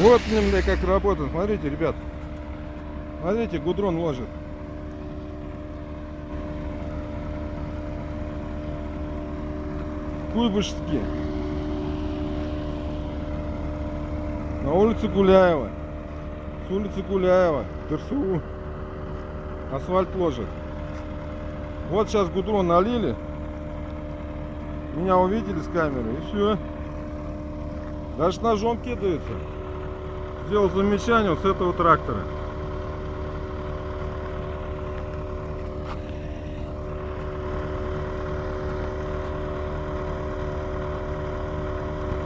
Вот, бля, как работает. Смотрите, ребят. Смотрите, гудрон ложит. Куйбышевске. На улице Гуляева. С улицы Гуляева. ДРСУ. Асфальт ложит. Вот сейчас гудрон налили. Меня увидели с камеры и все. Даже ножом кидаются. Сделал замечание вот с этого трактора.